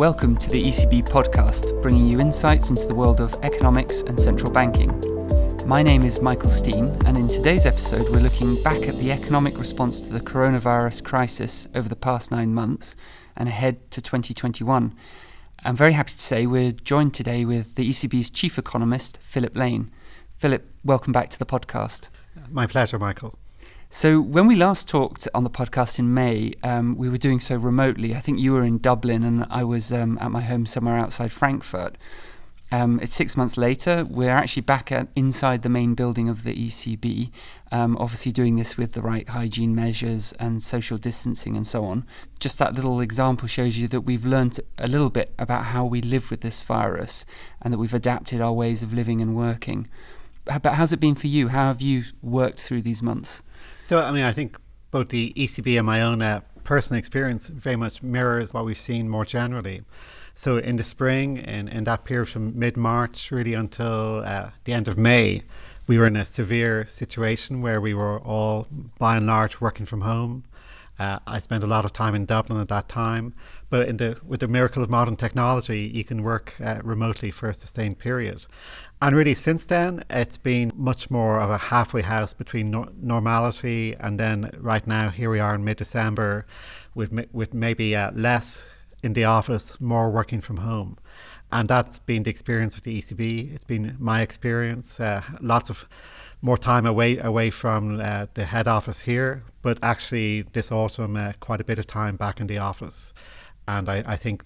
Welcome to the ECB podcast, bringing you insights into the world of economics and central banking. My name is Michael Steen, and in today's episode, we're looking back at the economic response to the coronavirus crisis over the past nine months and ahead to 2021. I'm very happy to say we're joined today with the ECB's chief economist, Philip Lane. Philip, welcome back to the podcast. My pleasure, Michael. So, when we last talked on the podcast in May, um, we were doing so remotely. I think you were in Dublin and I was um, at my home somewhere outside Frankfurt. Um, it's six months later. We're actually back at inside the main building of the ECB, um, obviously doing this with the right hygiene measures and social distancing and so on. Just that little example shows you that we've learned a little bit about how we live with this virus and that we've adapted our ways of living and working. But how's it been for you? How have you worked through these months? So, I mean, I think both the ECB and my own uh, personal experience very much mirrors what we've seen more generally. So, in the spring, in, in that period from mid March really until uh, the end of May, we were in a severe situation where we were all, by and large, working from home. Uh, I spent a lot of time in Dublin at that time, but in the, with the miracle of modern technology, you can work uh, remotely for a sustained period. And really, since then, it's been much more of a halfway house between no- normality and then right now, here we are in mid December with, with maybe uh, less in the office, more working from home. And that's been the experience of the ECB. It's been my experience. Uh, lots of more time away away from uh, the head office here, but actually this autumn, uh, quite a bit of time back in the office. And I, I think,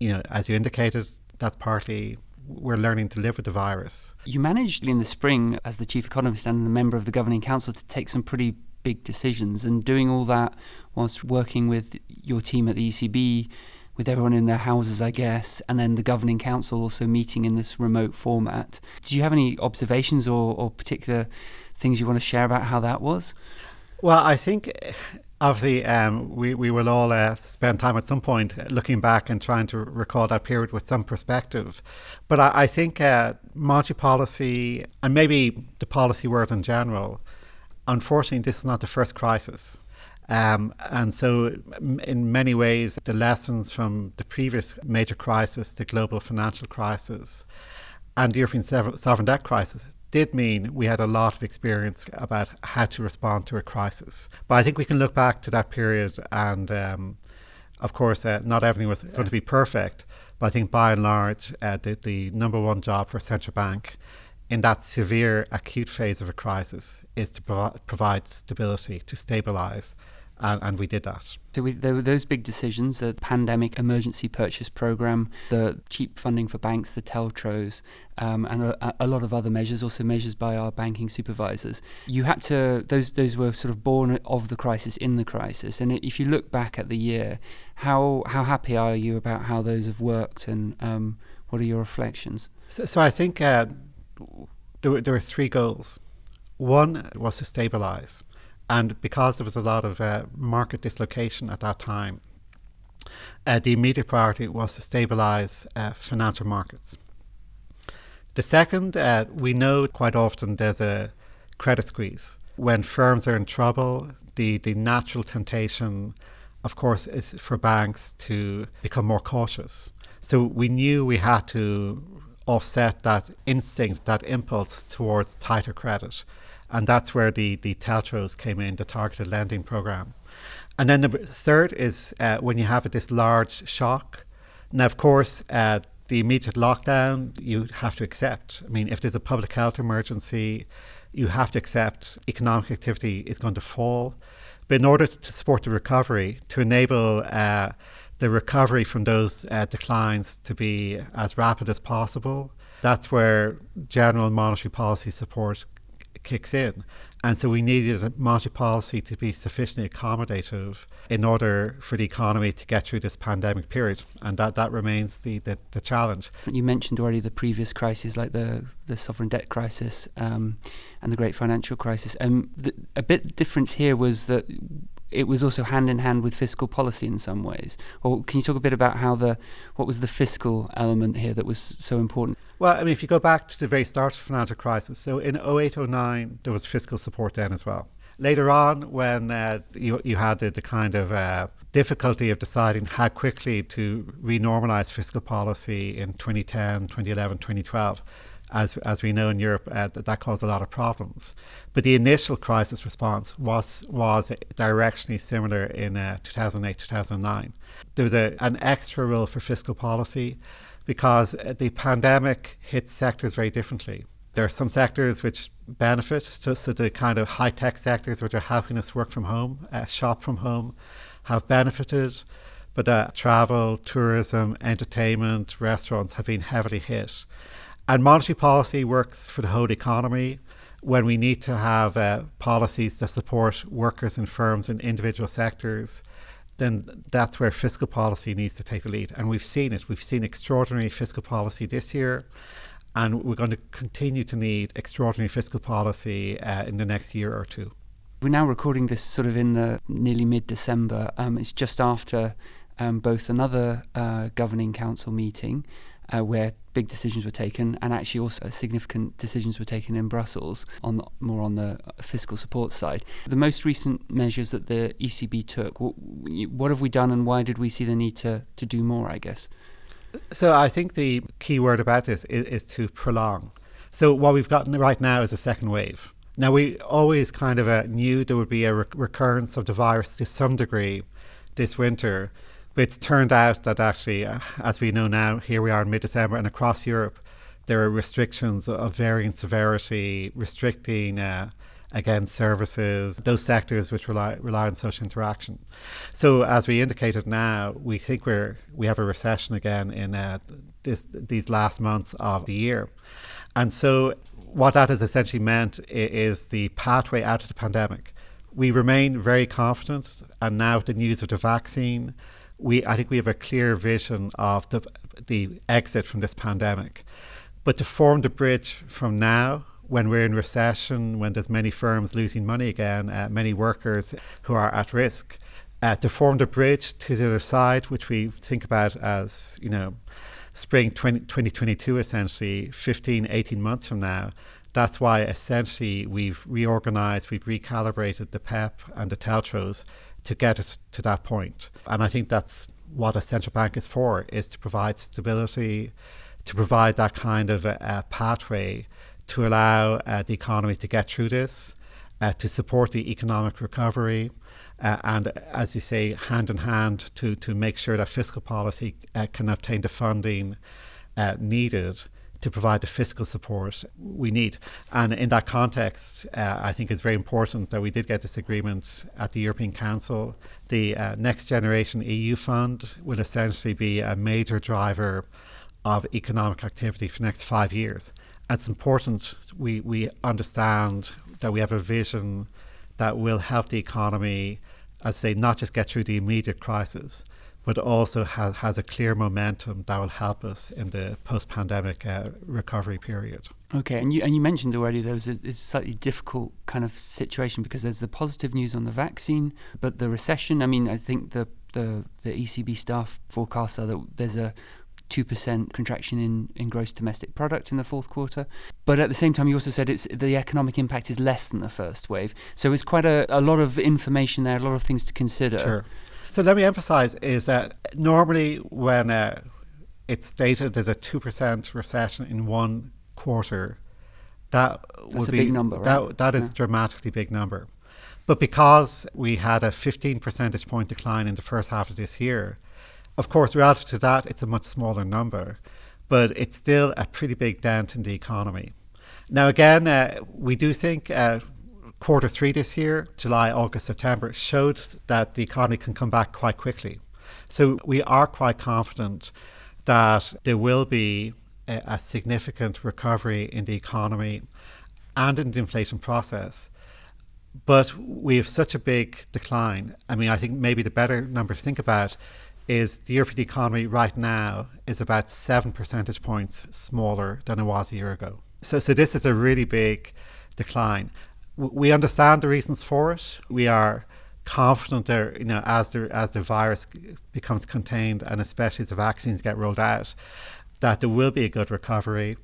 you know, as you indicated, that's partly we're learning to live with the virus. You managed in the spring, as the chief economist and a member of the governing council, to take some pretty big decisions, and doing all that whilst working with your team at the ECB, with everyone in their houses, I guess, and then the governing council also meeting in this remote format. Do you have any observations or, or particular things you want to share about how that was? Well, I think obviously um, we, we will all uh, spend time at some point looking back and trying to recall that period with some perspective. But I, I think uh, monetary policy and maybe the policy world in general, unfortunately, this is not the first crisis. Um, and so, in many ways, the lessons from the previous major crisis, the global financial crisis, and the European sovereign debt crisis, did mean we had a lot of experience about how to respond to a crisis. But I think we can look back to that period, and um, of course, uh, not everything was yeah. going to be perfect. But I think by and large, uh, the, the number one job for a central bank in that severe acute phase of a crisis is to provi- provide stability, to stabilize and, and we did that. So we, there were those big decisions: the pandemic emergency purchase program, the cheap funding for banks, the TLTROs, um, and a, a, lot of other measures, also measures by our banking supervisors. You had to; those those were sort of born of the crisis, in the crisis. And if you look back at the year, how how happy are you about how those have worked, and um, what are your reflections? So, so I think uh, there, were, there were three goals. One was to stabilize. And because there was a lot of uh, market dislocation at that time, uh, the immediate priority was to stabilize uh, financial markets. The second, uh, we know quite often there's a credit squeeze. When firms are in trouble, the, the natural temptation, of course, is for banks to become more cautious. So we knew we had to offset that instinct, that impulse towards tighter credit and that's where the the TLTROs came in, the targeted lending program. And then the third is uh, when you have this large shock. Now, of course, uh, the immediate lockdown you have to accept. I mean, if there's a public health emergency, you have to accept economic activity is going to fall. But in order to support the recovery, to enable uh, the recovery from those uh, declines to be as rapid as possible, that's where general monetary policy support kicks in. And so we needed a monetary policy to be sufficiently accommodative in order for the economy to get through this pandemic period. And that, that remains the, the, the challenge. You mentioned already the previous crises like the, the sovereign debt crisis um, and the great financial crisis. Um, a bit difference here was that it was also hand in hand with fiscal policy in some ways. Or can you talk a bit about how the what was the fiscal element here that was so important? Well, I mean, if you go back to the very start of the financial crisis, so in 08, 09, there was fiscal support then as well. Later on, when uh, you, you had the, the kind of uh, difficulty of deciding how quickly to renormalize fiscal policy in 2010, 2011, 2012. As, as we know in Europe, uh, that, that caused a lot of problems. But the initial crisis response was was directionally similar in uh, 2008, 2009. There was a, an extra role for fiscal policy because uh, the pandemic hit sectors very differently. There are some sectors which benefit, so, so the kind of high tech sectors which are helping us work from home, uh, shop from home, have benefited, but uh, travel, tourism, entertainment, restaurants have been heavily hit. And monetary policy works for the whole economy when we need to have uh, policies that support workers and firms in individual sectors. Then that's where fiscal policy needs to take the lead. And we've seen it. We've seen extraordinary fiscal policy this year and we're going to continue to need extraordinary fiscal policy uh, in the next year or two. We're now recording this sort of in the nearly mid December. Um, it's just after um, both another uh, governing council meeting uh, where big decisions were taken, and actually also significant decisions were taken in Brussels on the, more on the fiscal support side. The most recent measures that the ECB took, what, what have we done, and why did we see the need to to do more? I guess. So I think the key word about this is, is to prolong. So what we've gotten right now is a second wave. Now, we always kind of uh, knew there would be a re- recurrence of the virus to some degree this winter, but it's turned out that actually, uh, as we know now, here we are in mid December and across Europe, there are restrictions of varying severity, restricting uh, again services, those sectors which rely rely on social interaction. So as we indicated now, we think we're we have a recession again in uh, this, these last months of the year, and so what that has essentially meant is the pathway out of the pandemic. We remain very confident, and now with the news of the vaccine, we I think we have a clear vision of the the exit from this pandemic. But to form the bridge from now, when we're in recession, when there's many firms losing money again, uh, many workers who are at risk, uh, to form the bridge to the other side, which we think about as you know spring 20, 2022 essentially 15 18 months from now that's why essentially we've reorganized we've recalibrated the pep and the TLTROs to get us to that point. And i think that's what a central bank is for is to provide stability to provide that kind of a, a pathway to allow uh, the economy to get through this uh, to support the economic recovery uh, and as you say, hand in hand to, to make sure that fiscal policy uh, can obtain the funding uh, needed to provide the fiscal support we need. And in that context, uh, I think it's very important that we did get this agreement at the European Council. The uh, Next Generation EU Fund will essentially be a major driver of economic activity for the next five years. And it's important we, we understand that we have a vision that will help the economy as say, not just get through the immediate crisis, but also ha- has a clear momentum that will help us in the post-pandemic uh, recovery period. Okay, and you and you mentioned already there was a, a, slightly difficult kind of situation because there's the positive news on the vaccine, but the recession. I mean, I think the the, the ECB staff forecasts are that there's a 2% contraction in, in gross domestic product in the fourth quarter. But at the same time, you also said it's the economic impact is less than the first wave. So it's quite a, a lot of information there, a lot of things to consider. Sure. So let me emphasize is that normally when uh, it's stated there's a 2% recession in one quarter, that That's would a be big number, right? that, that is Yeah. dramatically big number. But because we had a 15 percentage point decline in the first half of this year, of course, relative to that, it's a much smaller number, but it's still a pretty big dent in the economy. Now, again, uh, we do think uh, quarter three this year, July, August, September, showed that the economy can come back quite quickly. So we are quite confident that there will be a, a significant recovery in the economy and in the inflation process. But we have such a big decline. I mean, I think maybe the better number to think about is the European economy right now is about seven percentage points smaller than it was a year ago. So, so this is a really big decline. We understand the reasons for it. We are confident there, you know, as the as the virus becomes contained and especially as the vaccines get rolled out, that there will be a good recovery.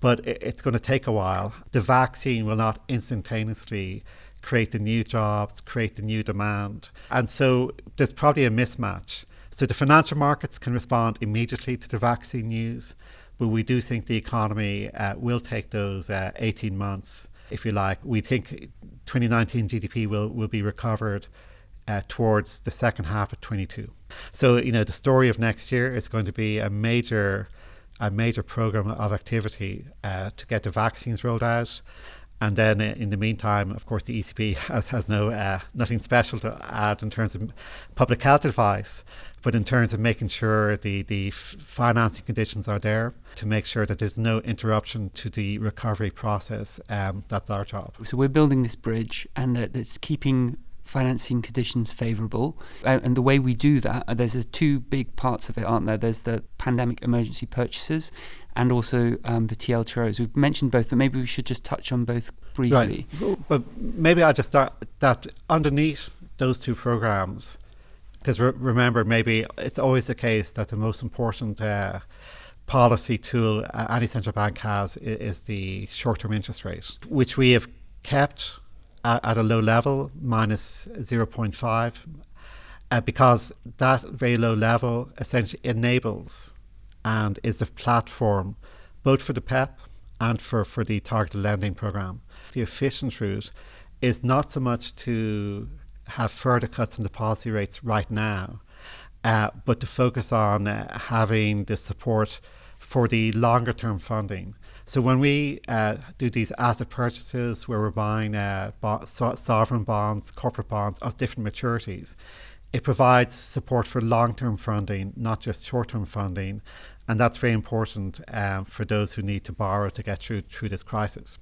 But it's going to take a while. The vaccine will not instantaneously create the new jobs, create the new demand. And so there's probably a mismatch. So the financial markets can respond immediately to the vaccine news, but we do think the economy uh, will take those uh, 18 months, if you like. We think 2019 GDP will, will be recovered uh, towards the second half of 22. So, you know, the story of next year is going to be a major a major program of activity uh, to get the vaccines rolled out. And then uh, in the meantime, of course, the ECB has, has no uh, nothing special to add in terms of public health advice, but in terms of making sure the, the f- financing conditions are there to make sure that there's no interruption to the recovery process. Um, that's our job. So we're building this bridge and that it's keeping financing conditions favourable. Uh, and the way we do that, uh, there's two big parts of it, aren't there? There's the pandemic emergency purchases and also um, the TLTROs. We've mentioned both, but maybe we should just touch on both briefly. Right. But maybe I'll just start that underneath those two programs, because re- remember, maybe it's always the case that the most important uh, policy tool any central bank has is, the short term interest rate, which we have kept at, at a low level, minus 0.5, uh, because that very low level essentially enables and is the platform both for the PEP and for, for the targeted lending program. The efficient route is not so much to have further cuts in the policy rates right now, uh, but to focus on uh, having the support for the longer term funding. So when we uh, do these asset purchases where we're buying uh, bo- so- sovereign bonds, corporate bonds of different maturities, it provides support for long-term funding, not just short-term funding, and that's very important um, for those who need to borrow to get through through this crisis.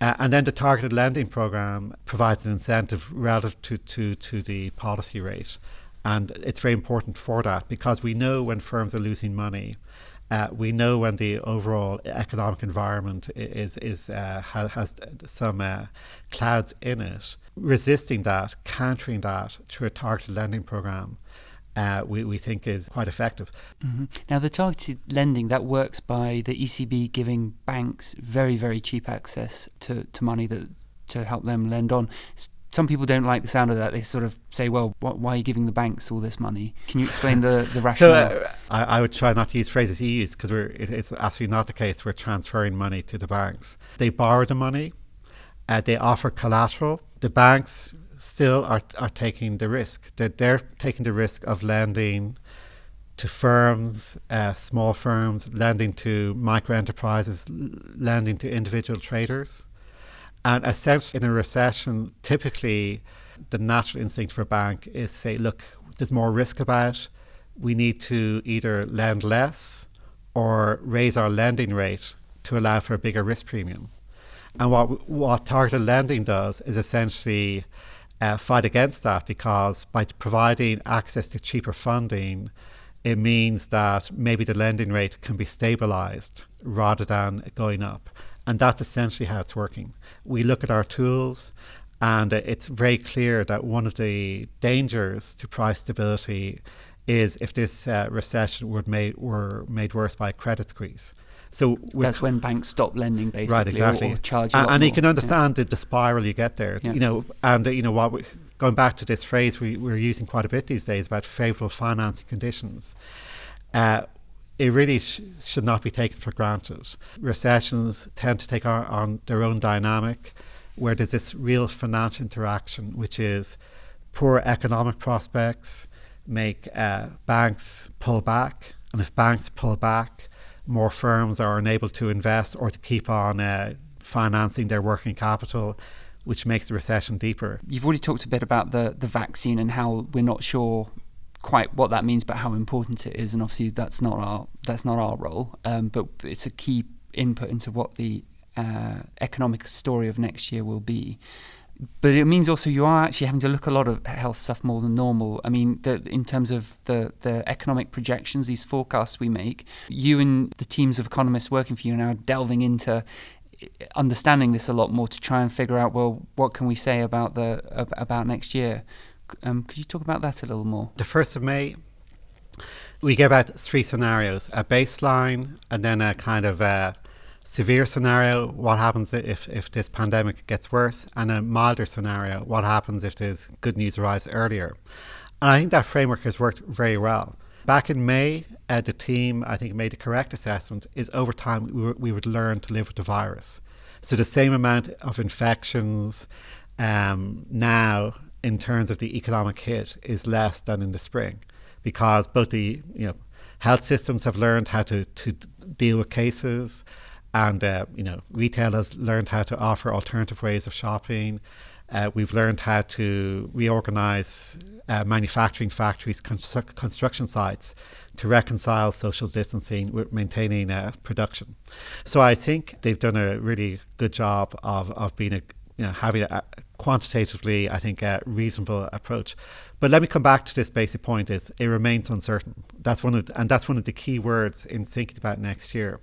Uh, and then the targeted lending program provides an incentive relative to, to, to the policy rate. And it's very important for that because we know when firms are losing money, uh, we know when the overall economic environment is is uh, has, has, some uh, clouds in it. Resisting that, countering that through a targeted lending program, uh, we, we think is quite effective. Mm-hmm. Now, the targeted lending that works by the ECB giving banks very very cheap access to, to money that to help them lend on some people don't like the sound of that. They sort of say, "Well, why are you giving the banks all this money?" Can you explain the the rationale? So, uh, I, I, would try not to use phrases you use because it, it's absolutely not the case. We're transferring money to the banks. They borrow the money. Uh, they offer collateral. The banks still are are taking the risk. They're, they're taking the risk of lending to firms, uh, small firms, lending to micro enterprises, lending to individual traders and essentially, in a recession, typically the natural instinct for a bank is say, look, there's more risk about. We need to either lend less or raise our lending rate to allow for a bigger risk premium. And what what targeted lending does is essentially uh, fight against that because by providing access to cheaper funding, it means that maybe the lending rate can be stabilized rather than going up. And that's essentially how it's working. We look at our tools, and it's very clear that one of the dangers to price stability is if this uh, recession were made, were made worse by a credit squeeze. So that's when banks stop lending, basically, right? Exactly. Or, or charge and, and you can understand yeah. the, the, spiral you get there. Yeah. You know, and uh, you know what? We, going back to this phrase we, we're using quite a bit these days about favourable financing conditions. Uh, it really sh- should not be taken for granted. Recessions tend to take on, on their own dynamic, where there's this real financial interaction, which is poor economic prospects make uh, banks pull back, and if banks pull back, more firms are unable to invest or to keep on uh, financing their working capital, which makes the recession deeper. You've already talked a bit about the, the vaccine and how we're not sure quite what that means, but how important it is. And obviously, that's not our that's not our role. Um, but it's a key input into what the uh, economic story of next year will be. But it means also you are actually having to look a lot of health stuff more than normal. I mean, the, in terms of the, the economic projections, these forecasts we make, you and the teams of economists working for you are now delving into understanding this a lot more to try and figure out well what can we say about the about next year um, could you talk about that a little more? The 1st of May, we give out three scenarios a baseline, and then a kind of a severe scenario, what happens if, if this pandemic gets worse, and a milder scenario, what happens if this good news arrives earlier. And I think that framework has worked very well. Back in May, uh, the team, I think, made the correct assessment is over time we, we would learn to live with the virus. So the same amount of infections um, now in terms of the economic hit is less than in the spring because both the you know health systems have learned how to, to deal with cases and uh, you know retailers learned how to offer alternative ways of shopping uh, we've learned how to reorganize uh, manufacturing factories, constru- construction sites to reconcile social distancing with maintaining uh, production. So I think they've done a really good job of, of being a, you know, having a, quantitatively, I think, a reasonable approach. But let me come back to this basic point: is it remains uncertain. That's one of, the, and that's one of the key words in thinking about next year.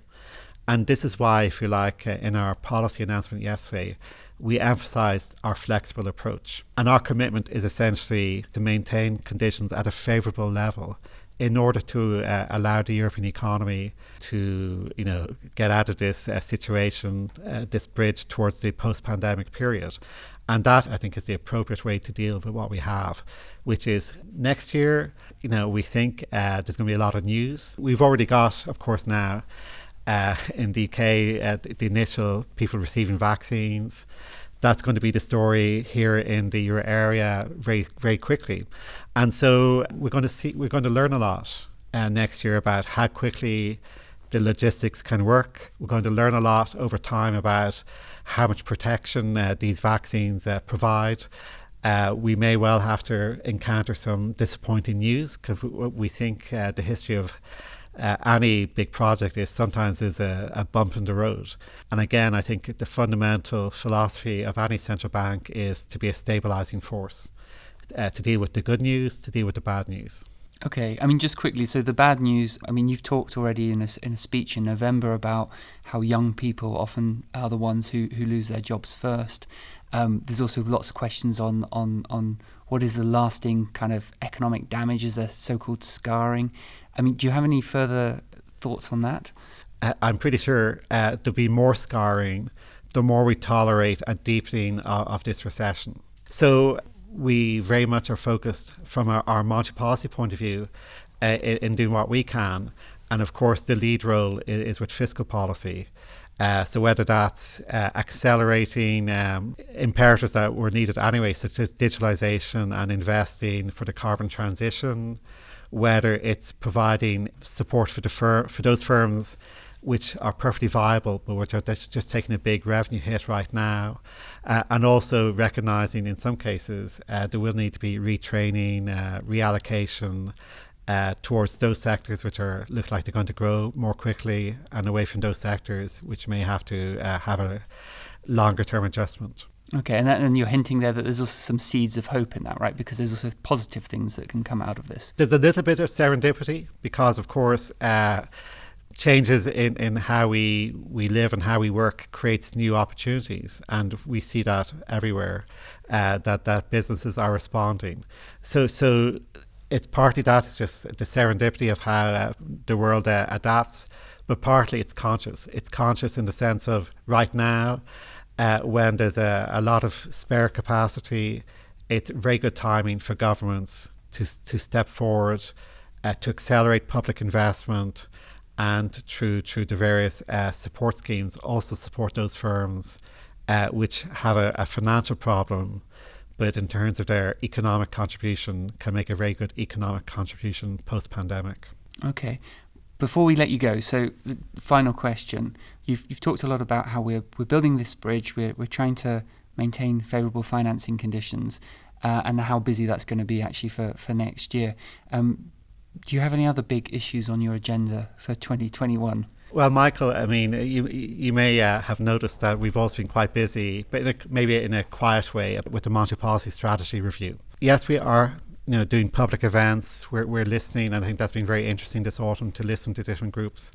And this is why, if you like, uh, in our policy announcement yesterday, we emphasised our flexible approach. And our commitment is essentially to maintain conditions at a favourable level in order to uh, allow the European economy to, you know, get out of this uh, situation, uh, this bridge towards the post-pandemic period. And that, I think, is the appropriate way to deal with what we have, which is next year, you know, we think uh, there's going to be a lot of news. We've already got, of course, now uh, in the UK, uh, the initial people receiving vaccines. That's going to be the story here in the euro area very very quickly, and so we're going to see we're going to learn a lot uh, next year about how quickly the logistics can work. We're going to learn a lot over time about how much protection uh, these vaccines uh, provide. Uh, we may well have to encounter some disappointing news because we think uh, the history of uh, any big project is sometimes is a, a, bump in the road. And again, I think the fundamental philosophy of any central bank is to be a stabilizing force, uh, to deal with the good news, to deal with the bad news. Okay, I mean, just quickly. So the bad news. I mean, you've talked already in a, in a speech in November about how young people often are the ones who, who lose their jobs first. Um, there's also lots of questions on on on what is the lasting kind of economic damage? Is there so-called scarring? I mean, do you have any further thoughts on that? Uh, I'm pretty sure uh, there'll be more scarring the more we tolerate a deepening of, of this recession. So we very much are focused from our, our monetary policy point of view uh, in, in, doing what we can. And of course, the lead role is, is with fiscal policy. Uh, so whether that's uh, accelerating um, imperatives that were needed anyway, such as digitalization and investing for the carbon transition, whether it's providing support for the fir- for those firms which are perfectly viable, but which are just taking a big revenue hit right now, uh, and also recognizing in some cases uh, there will need to be retraining, uh, reallocation. Uh, towards those sectors which are look like they're going to grow more quickly, and away from those sectors which may have to uh, have a longer term adjustment. Okay, and, that, and you're hinting there that there's also some seeds of hope in that, right? Because there's also positive things that can come out of this. There's a little bit of serendipity because, of course, uh, changes in, in how we, we live and how we work creates new opportunities, and we see that everywhere. Uh, that that businesses are responding. So so it's partly that it's just the serendipity of how uh, the world uh, adapts, but partly it's conscious. It's conscious in the sense of right now uh, when there's a, a lot of spare capacity, it's very good timing for governments to, to step forward, uh, to accelerate public investment, and through, through the various uh, support schemes, also support those firms uh, which have a, a financial problem but in terms of their economic contribution, can make a very good economic contribution post pandemic. Okay. Before we let you go, so the final question. You've, you've talked a lot about how we're, we're building this bridge, we're, we're trying to maintain favourable financing conditions, uh, and how busy that's going to be actually for, for next year. Um, do you have any other big issues on your agenda for 2021? Well, Michael, I mean, you you may uh, have noticed that we've also been quite busy, but in a, maybe in a quiet way, with the monetary policy strategy review. Yes, we are you know, doing public events. We're, we're listening, and I think that's been very interesting this autumn to listen to different groups.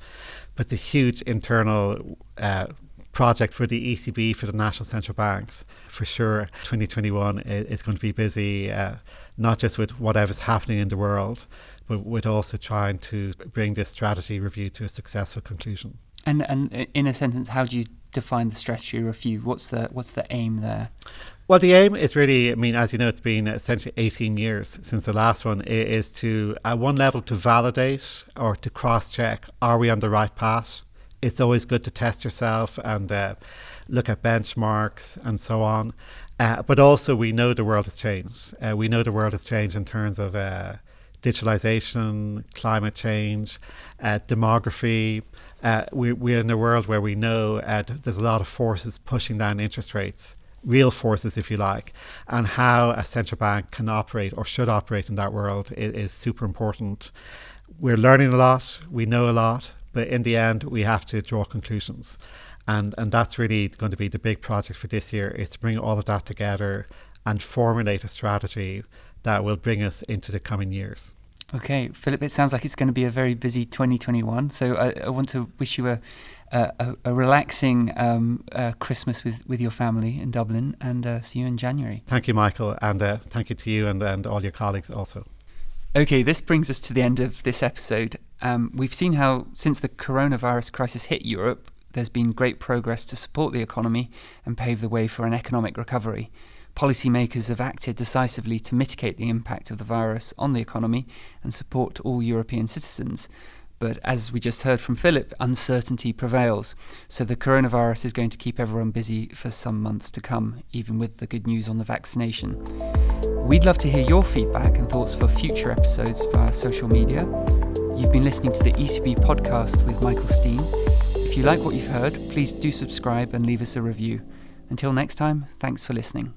But it's a huge internal uh, project for the ECB, for the national central banks, for sure. 2021 is going to be busy, uh, not just with whatever's happening in the world, but with also trying to bring this strategy review to a successful conclusion. And and in a sentence, how do you define the strategy review? What's the what's the aim there? Well, the aim is really, I mean, as you know, it's been essentially 18 years since the last one, is to, at one level, to validate or to cross check are we on the right path? It's always good to test yourself and uh, look at benchmarks and so on. Uh, but also, we know the world has changed. Uh, we know the world has changed in terms of uh, digitalization, climate change, uh, demography. Uh, we, we're in a world where we know there's a lot of forces pushing down interest rates real forces, if you like, and how a central bank can operate or should operate in that world is, is, super important. We're learning a lot, we know a lot, but in the end, we have to draw conclusions. And, and that's really going to be the big project for this year is to bring all of that together and formulate a strategy that will bring us into the coming years. Okay, Philip, it sounds like it's going to be a very busy 2021. So I, I want to wish you a, a, a relaxing um, uh, Christmas with, with your family in Dublin and uh, see you in January. Thank you, Michael, and uh, thank you to you and, and all your colleagues also. Okay, this brings us to the end of this episode. Um, we've seen how, since the coronavirus crisis hit Europe, there's been great progress to support the economy and pave the way for an economic recovery. Policymakers have acted decisively to mitigate the impact of the virus on the economy and support all European citizens. But as we just heard from Philip, uncertainty prevails. So the coronavirus is going to keep everyone busy for some months to come, even with the good news on the vaccination. We'd love to hear your feedback and thoughts for future episodes via social media. You've been listening to the ECB podcast with Michael Steen. If you like what you've heard, please do subscribe and leave us a review. Until next time, thanks for listening.